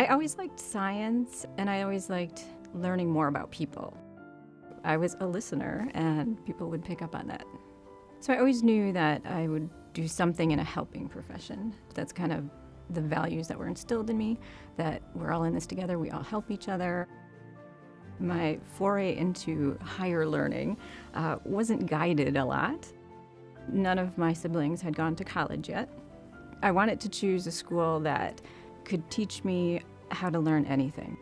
I always liked science and I always liked learning more about people. I was a listener and people would pick up on that. So I always knew that I would do something in a helping profession. That's kind of the values that were instilled in me, that we're all in this together, we all help each other. My foray into higher learning uh, wasn't guided a lot. None of my siblings had gone to college yet. I wanted to choose a school that could teach me how to learn anything.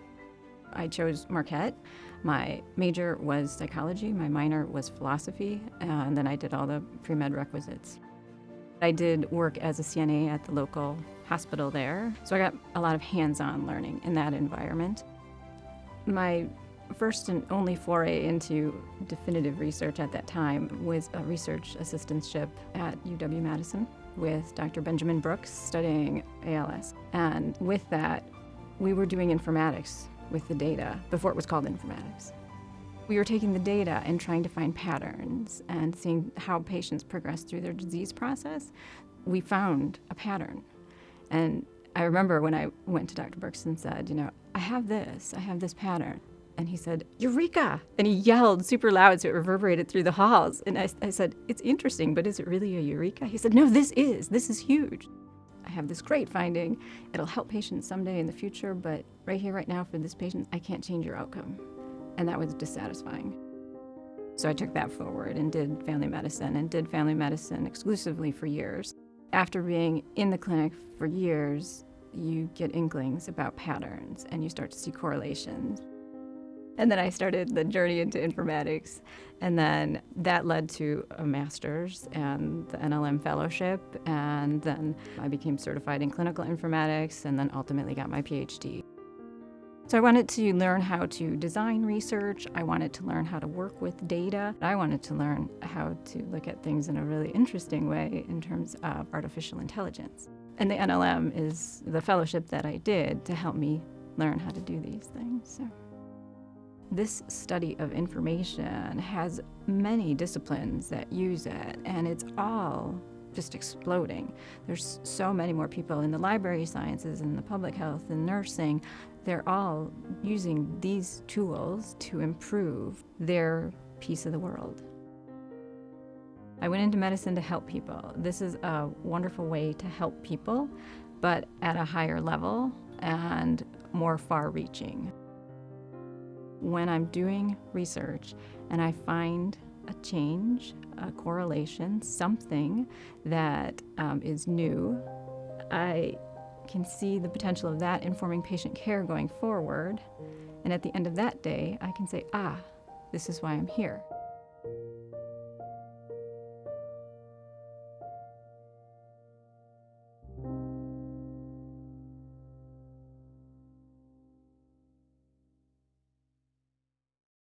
I chose Marquette. My major was psychology, my minor was philosophy, and then I did all the pre-med requisites. I did work as a CNA at the local hospital there, so I got a lot of hands-on learning in that environment. My first and only foray into definitive research at that time was a research assistantship at UW-Madison with Dr. Benjamin Brooks studying ALS. And with that, we were doing informatics with the data before it was called informatics. We were taking the data and trying to find patterns and seeing how patients progress through their disease process. We found a pattern. And I remember when I went to Dr. Brooks and said, you know, I have this, I have this pattern. And he said, Eureka! And he yelled super loud so it reverberated through the halls. And I, I said, it's interesting, but is it really a Eureka? He said, no, this is, this is huge. I have this great finding. It'll help patients someday in the future, but right here, right now, for this patient, I can't change your outcome. And that was dissatisfying. So I took that forward and did family medicine and did family medicine exclusively for years. After being in the clinic for years, you get inklings about patterns and you start to see correlations. And then I started the journey into informatics. And then that led to a master's and the NLM fellowship. And then I became certified in clinical informatics and then ultimately got my PhD. So I wanted to learn how to design research. I wanted to learn how to work with data. I wanted to learn how to look at things in a really interesting way in terms of artificial intelligence. And the NLM is the fellowship that I did to help me learn how to do these things. So. This study of information has many disciplines that use it, and it's all just exploding. There's so many more people in the library sciences and the public health and nursing. They're all using these tools to improve their piece of the world. I went into medicine to help people. This is a wonderful way to help people, but at a higher level and more far-reaching when I'm doing research and I find a change, a correlation, something that um, is new, I can see the potential of that informing patient care going forward. And at the end of that day, I can say, ah, this is why I'm here.